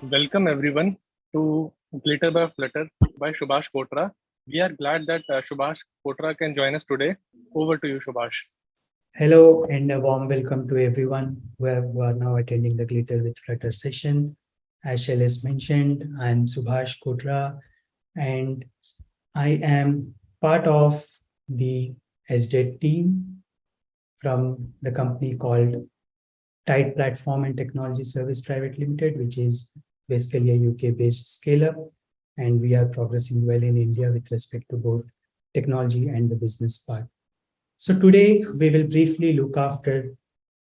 Welcome everyone to Glitter by Flutter by Subhash Kotra. We are glad that uh, Subhash Kotra can join us today. Over to you, Subhash. Hello and a warm welcome to everyone who, have, who are now attending the Glitter with Flutter session. As Shailesh mentioned, I'm Subhash Kotra and I am part of the SDET team from the company called Tide Platform and Technology Service Private Limited, which is basically a UK-based scale-up. And we are progressing well in India with respect to both technology and the business part. So today we will briefly look after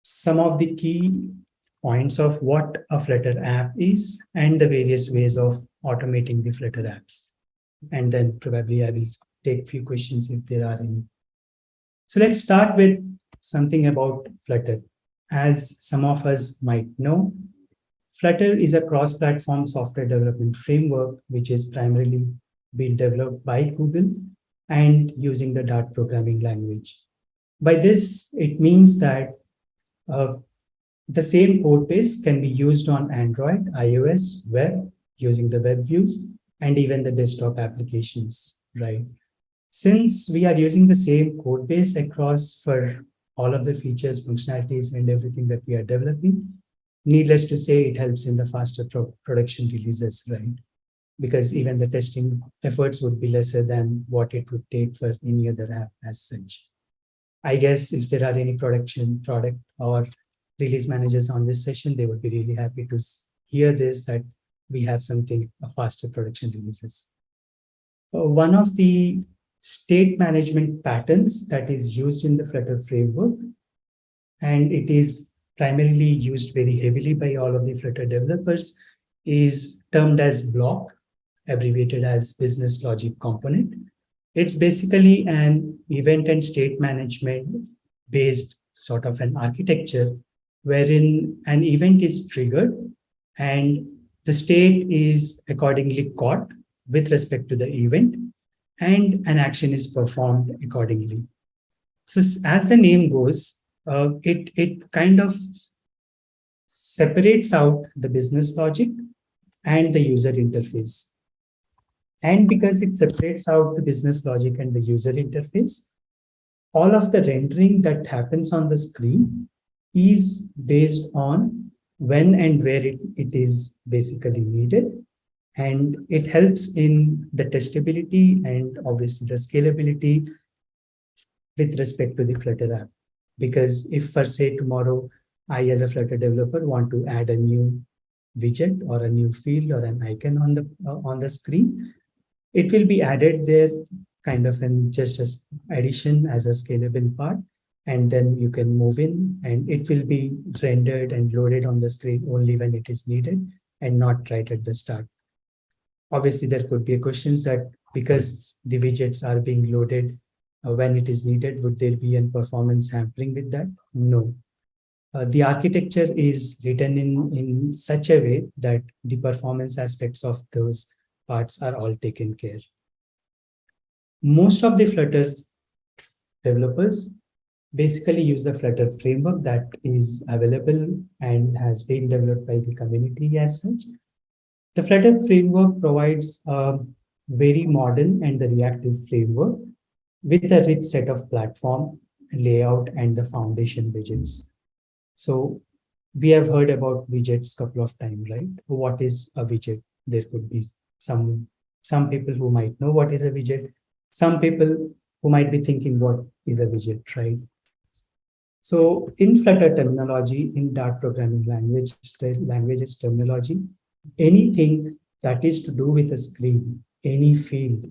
some of the key points of what a Flutter app is and the various ways of automating the Flutter apps. And then probably I will take a few questions if there are any. So let's start with something about Flutter. As some of us might know, Flutter is a cross-platform software development framework, which is primarily being developed by Google and using the Dart programming language. By this, it means that uh, the same code base can be used on Android, iOS, web, using the web views, and even the desktop applications, right? Since we are using the same code base across for all of the features, functionalities, and everything that we are developing, needless to say, it helps in the faster pro production releases, right? Because even the testing efforts would be lesser than what it would take for any other app as such. I guess if there are any production product or release managers on this session, they would be really happy to hear this, that we have something faster production releases. Uh, one of the state management patterns that is used in the Flutter framework, and it is primarily used very heavily by all of the Flutter developers, is termed as BLoC, abbreviated as business logic component. It's basically an event and state management based sort of an architecture wherein an event is triggered and the state is accordingly caught with respect to the event and an action is performed accordingly. So as the name goes, uh, it, it kind of separates out the business logic and the user interface. And because it separates out the business logic and the user interface, all of the rendering that happens on the screen is based on when and where it, it is basically needed. And it helps in the testability and obviously the scalability with respect to the Flutter app. Because if for say tomorrow, I as a Flutter developer want to add a new widget or a new field or an icon on the uh, on the screen, it will be added there kind of in just as addition as a scalable part and then you can move in and it will be rendered and loaded on the screen only when it is needed and not right at the start. Obviously, there could be questions that because the widgets are being loaded when it is needed, would there be a performance sampling with that? No. Uh, the architecture is written in, in such a way that the performance aspects of those parts are all taken care. Most of the Flutter developers basically use the Flutter framework that is available and has been developed by the community as such. The Flutter framework provides a very modern and the reactive framework with a rich set of platform layout and the foundation widgets. So we have heard about widgets a couple of times, right? What is a widget? There could be some some people who might know what is a widget, some people who might be thinking what is a widget, right? So in Flutter terminology, in Dart programming language, languages terminology, anything that is to do with a screen, any field,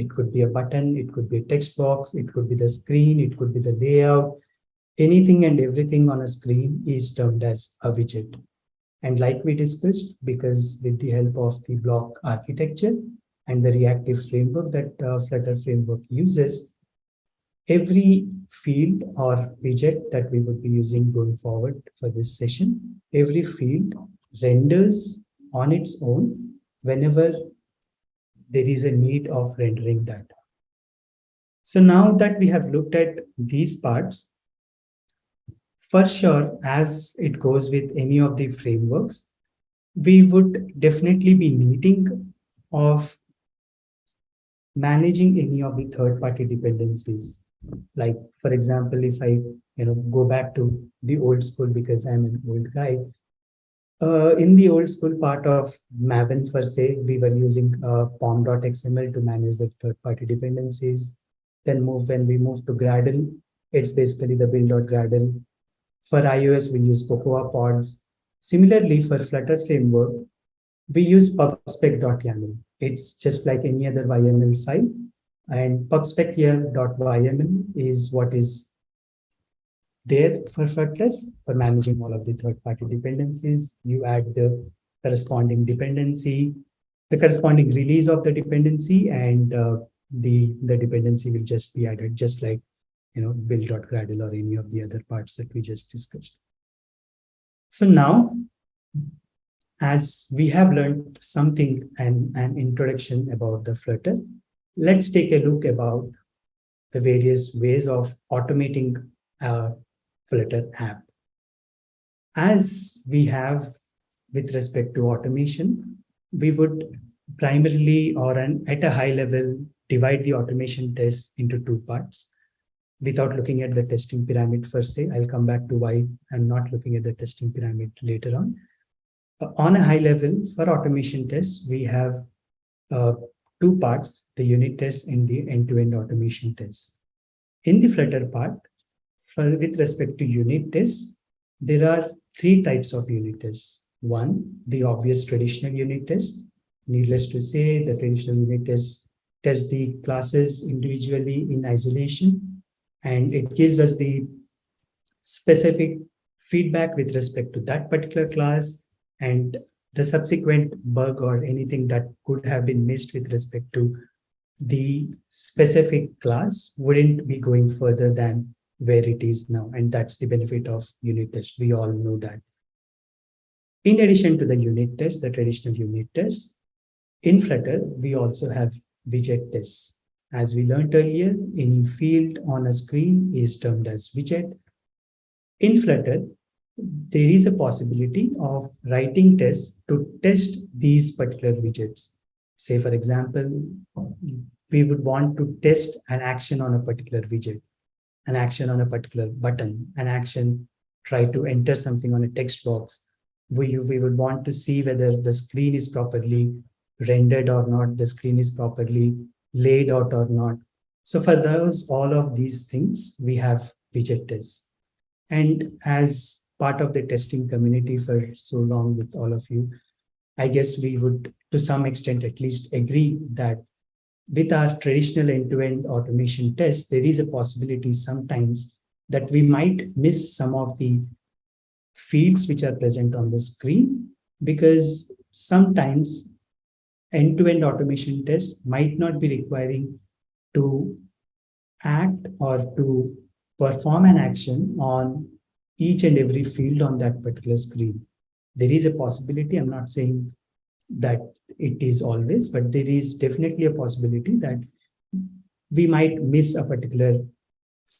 it could be a button, it could be a text box, it could be the screen, it could be the layout, anything and everything on a screen is termed as a widget. And like we discussed, because with the help of the BLoC architecture and the reactive framework that uh, Flutter framework uses, every field or widget that we would be using going forward for this session, every field renders on its own whenever there is a need of rendering that. So now that we have looked at these parts, for sure, as it goes with any of the frameworks, we would definitely be needing of managing any of the third-party dependencies. Like, for example, if I you know go back to the old school because I'm an old guy, uh, in the old school part of Maven per se, we were using uh, pom.xml to manage the third-party dependencies. Then move when we move to Gradle, it's basically the build.gradle. For iOS, we use CocoaPods. Similarly, for Flutter framework, we use pubspec.yaml. It's just like any other YAML file. And pubspec here.yml is what is there for Flutter for managing all of the third-party dependencies. You add the corresponding dependency, the corresponding release of the dependency, and uh, the, the dependency will just be added, just like you know, build.gradle or any of the other parts that we just discussed. So now, as we have learned something and an introduction about the Flutter, let's take a look about the various ways of automating a Flutter app. As we have with respect to automation, we would primarily or an, at a high level divide the automation tests into two parts without looking at the testing pyramid per se. I'll come back to why I'm not looking at the testing pyramid later on. On a high level for automation tests, we have uh, two parts, the unit test and the end-to-end -end automation tests. In the Flutter part, for, with respect to unit tests, there are three types of unit tests. One, the obvious traditional unit test. Needless to say, the traditional unit test test the classes individually in isolation and it gives us the specific feedback with respect to that particular class and the subsequent bug or anything that could have been missed with respect to the specific class wouldn't be going further than where it is now. And that's the benefit of unit test. We all know that. In addition to the unit test, the traditional unit test, in Flutter, we also have widget tests. As we learned earlier, any field on a screen is termed as widget. In Flutter, there is a possibility of writing tests to test these particular widgets. Say, for example, we would want to test an action on a particular widget, an action on a particular button, an action, try to enter something on a text box. We, we would want to see whether the screen is properly rendered or not, the screen is properly laid out or not. So for those, all of these things, we have widget tests. And as part of the testing community for so long with all of you, I guess we would, to some extent, at least agree that with our traditional end-to-end -end automation test, there is a possibility sometimes that we might miss some of the fields which are present on the screen because sometimes end-to-end -end automation tests might not be requiring to act or to perform an action on each and every field on that particular screen. There is a possibility, I'm not saying that it is always, but there is definitely a possibility that we might miss a particular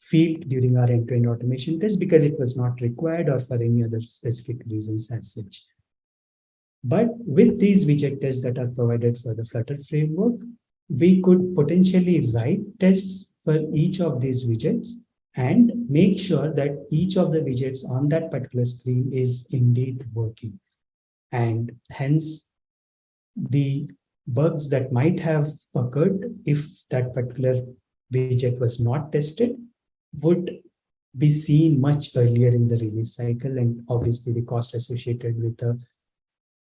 field during our end-to-end -end automation test because it was not required or for any other specific reasons as such. But with these widget tests that are provided for the Flutter framework, we could potentially write tests for each of these widgets and make sure that each of the widgets on that particular screen is indeed working. And hence, the bugs that might have occurred if that particular widget was not tested would be seen much earlier in the release cycle and obviously the cost associated with the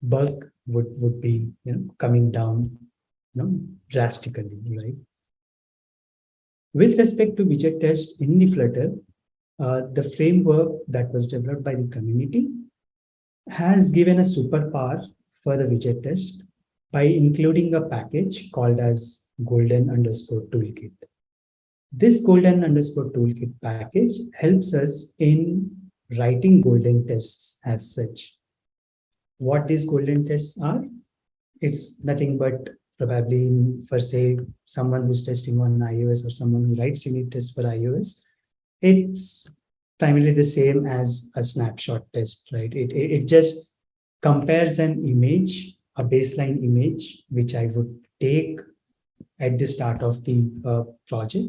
bug would would be you know coming down you know drastically right? With respect to widget test in the flutter uh, the framework that was developed by the community has given a superpower for the widget test by including a package called as golden underscore toolkit this golden underscore toolkit package helps us in writing golden tests as such what these golden tests are. It's nothing but probably for say someone who's testing on iOS or someone who writes unit tests for iOS, it's primarily the same as a snapshot test, right? It, it, it just compares an image, a baseline image, which I would take at the start of the uh, project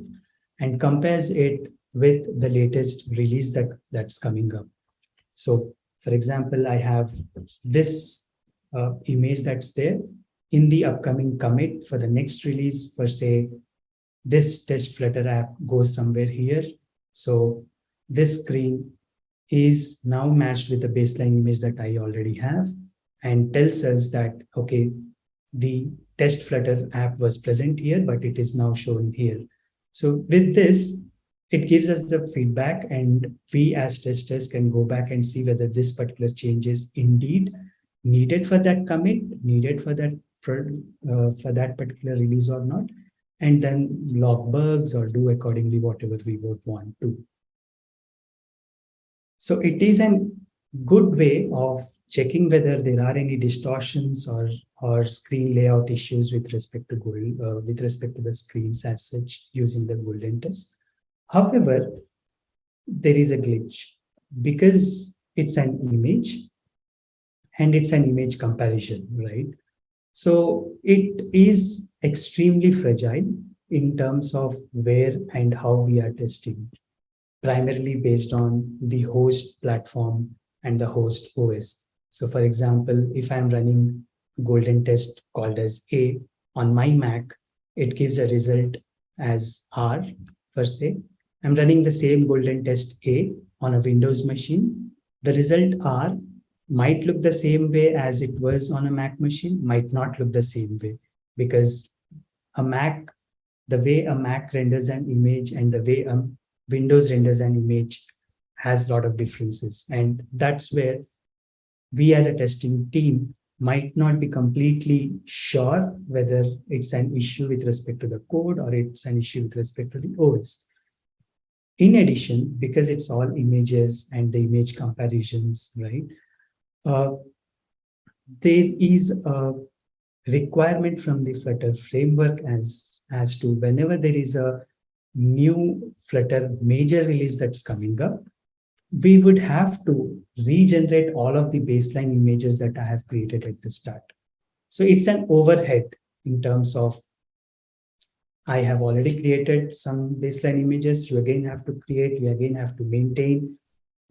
and compares it with the latest release that that's coming up. So for example, I have this uh, image that's there in the upcoming commit for the next release for say, this test Flutter app goes somewhere here. So this screen is now matched with the baseline image that I already have and tells us that, okay, the test Flutter app was present here, but it is now shown here. So with this, it gives us the feedback and we as testers can go back and see whether this particular change is indeed needed for that commit, needed for that uh, for that particular release or not, and then log bugs or do accordingly whatever we would want to. So it is a good way of checking whether there are any distortions or or screen layout issues with respect to gold, uh, with respect to the screens as such using the golden test. However, there is a glitch because it's an image and it's an image comparison, right? So it is extremely fragile in terms of where and how we are testing, primarily based on the host platform and the host OS. So for example, if I'm running golden test called as A on my Mac, it gives a result as R per se. I'm running the same golden test A on a Windows machine. The result R might look the same way as it was on a Mac machine, might not look the same way because a Mac, the way a Mac renders an image and the way a Windows renders an image has a lot of differences. And that's where we as a testing team might not be completely sure whether it's an issue with respect to the code or it's an issue with respect to the OS. In addition, because it's all images and the image comparisons, right? Uh, there is a requirement from the Flutter framework as, as to whenever there is a new Flutter major release that's coming up, we would have to regenerate all of the baseline images that I have created at the start. So it's an overhead in terms of I have already created some baseline images. You again have to create, you again have to maintain.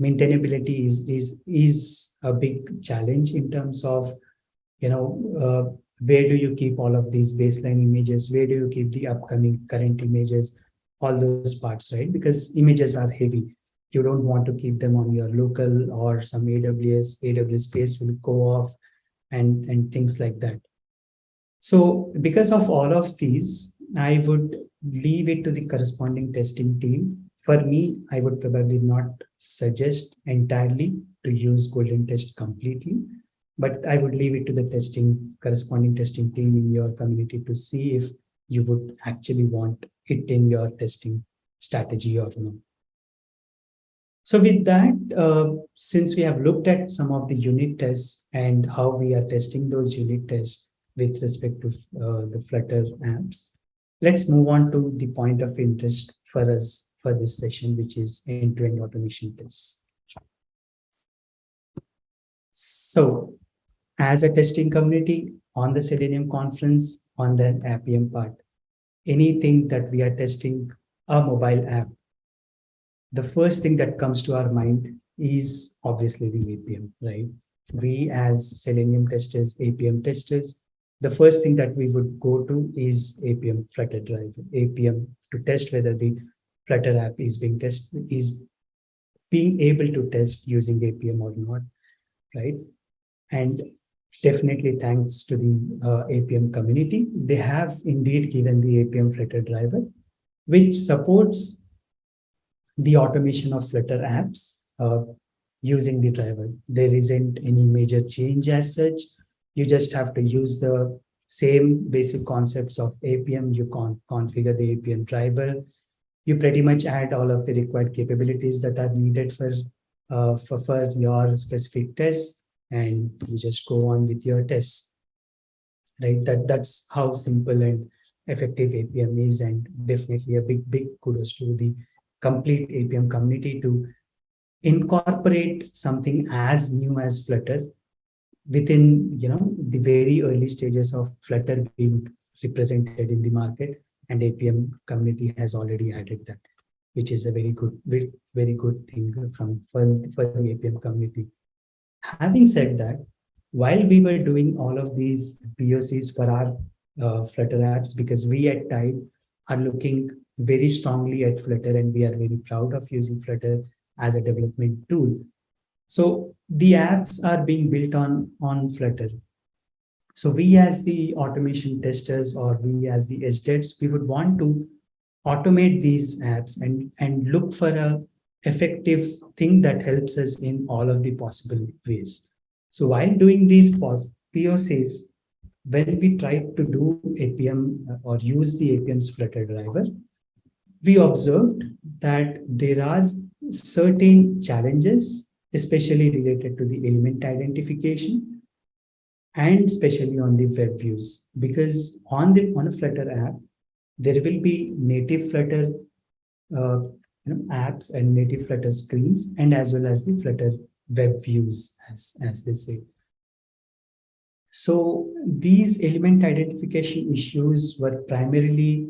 Maintainability is, is, is a big challenge in terms of, you know, uh, where do you keep all of these baseline images? Where do you keep the upcoming current images? All those parts, right? Because images are heavy you don't want to keep them on your local or some AWS, AWS space will go off and, and things like that. So because of all of these, I would leave it to the corresponding testing team. For me, I would probably not suggest entirely to use Golden Test completely, but I would leave it to the testing corresponding testing team in your community to see if you would actually want it in your testing strategy or not. So with that, uh, since we have looked at some of the unit tests and how we are testing those unit tests with respect to uh, the Flutter apps, let's move on to the point of interest for us for this session, which is end-to-end -end automation tests. So as a testing community on the Selenium conference, on the Appium part, anything that we are testing a mobile app the first thing that comes to our mind is obviously the Appium, right? We as Selenium testers, Appium testers, the first thing that we would go to is Appium Flutter drive, Appium to test whether the Flutter app is being tested, is being able to test using Appium or not, right? And definitely thanks to the uh, Appium community, they have indeed given the Appium Flutter driver, which supports the automation of Flutter apps uh, using the driver. There isn't any major change as such. You just have to use the same basic concepts of Appium. You can configure the Appium driver. You pretty much add all of the required capabilities that are needed for, uh, for, for your specific tests, and you just go on with your tests. Right? That, that's how simple and effective Appium is, and definitely a big, big kudos to the complete Appium community to incorporate something as new as Flutter within, you know, the very early stages of Flutter being represented in the market and Appium community has already added that, which is a very good, very, very good thing from for, for the Appium community. Having said that, while we were doing all of these POCs for our uh, Flutter apps, because we at Tide are looking very strongly at Flutter and we are very proud of using Flutter as a development tool. So the apps are being built on, on Flutter. So we as the automation testers or we as the SDETs, we would want to automate these apps and, and look for a effective thing that helps us in all of the possible ways. So while doing these POCs, when we tried to do Appium uh, or use the Appium's Flutter driver, we observed that there are certain challenges, especially related to the element identification and especially on the web views, because on the on a Flutter app, there will be native Flutter uh, you know, apps and native Flutter screens, and as well as the Flutter web views, as, as they say. So these element identification issues were primarily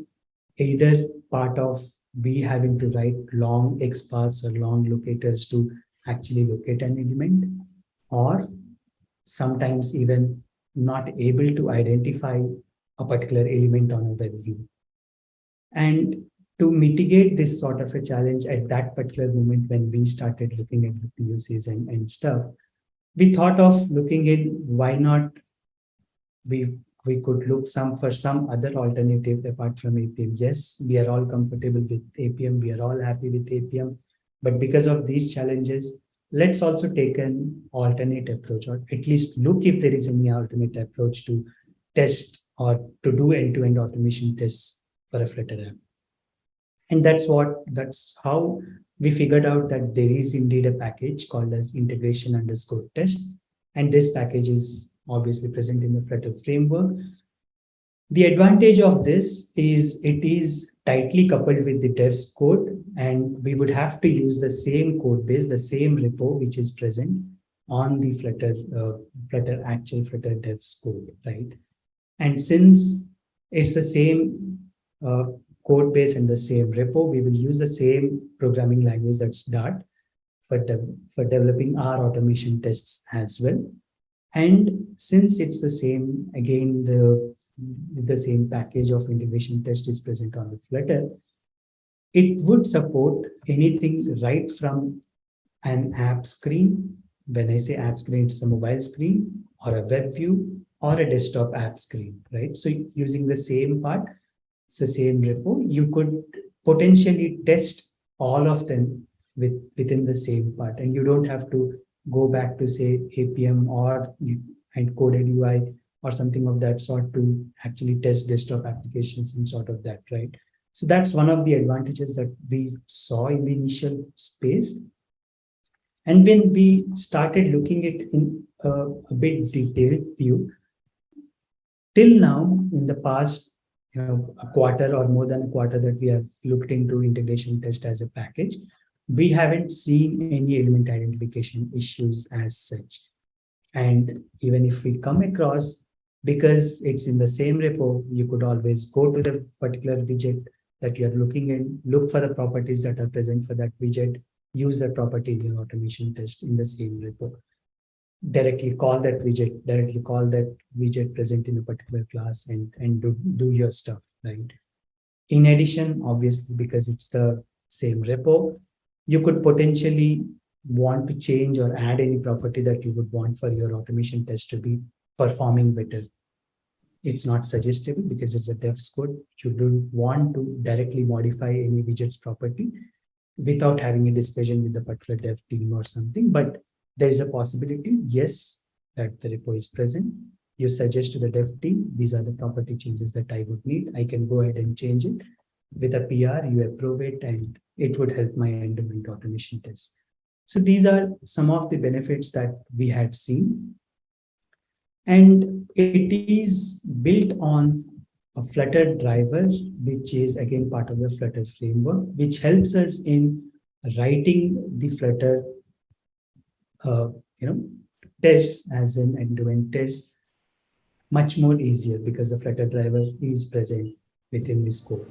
either part of we having to write long XPaths or long locators to actually locate an element, or sometimes even not able to identify a particular element on a web view. And to mitigate this sort of a challenge at that particular moment when we started looking at the POCs and, and stuff, we thought of looking in why not we we could look some for some other alternative apart from Appium. Yes, we are all comfortable with Appium. We are all happy with Appium. But because of these challenges, let's also take an alternate approach or at least look if there is any alternate approach to test or to do end-to-end -end automation tests for a Flutter app. And that's what, that's how we figured out that there is indeed a package called as integration underscore test. And this package is obviously present in the Flutter framework. The advantage of this is it is tightly coupled with the devs code, and we would have to use the same code base, the same repo, which is present on the Flutter, uh, Flutter actual Flutter devs code, right? And since it's the same uh, code base and the same repo. We will use the same programming language that's Dart for, de for developing our automation tests as well. And since it's the same, again, the, the same package of integration test is present on the Flutter, it would support anything right from an app screen. When I say app screen, it's a mobile screen or a web view or a desktop app screen, right? So using the same part, it's the same repo, you could potentially test all of them with within the same part. And you don't have to go back to say Appium or and coded UI or something of that sort to actually test desktop applications and sort of that, right? So that's one of the advantages that we saw in the initial space. And when we started looking at in a, a bit detailed view, till now in the past you know, a quarter or more than a quarter that we have looked into integration test as a package, we haven't seen any element identification issues as such. And even if we come across, because it's in the same repo, you could always go to the particular widget that you're looking in, look for the properties that are present for that widget, use the property in your automation test in the same repo directly call that widget, directly call that widget present in a particular class and, and do, do your stuff, right? In addition, obviously, because it's the same repo, you could potentially want to change or add any property that you would want for your automation test to be performing better. It's not suggestible because it's a devs code. You don't want to directly modify any widget's property without having a discussion with the particular dev team or something. But there is a possibility, yes, that the repo is present. You suggest to the dev team, these are the property changes that I would need. I can go ahead and change it. With a PR, you approve it and it would help my end-to-end automation test. So these are some of the benefits that we had seen. And it is built on a Flutter driver, which is again part of the Flutter framework, which helps us in writing the Flutter uh, you know, tests as an end-to-end test much more easier because the Flutter driver is present within this code.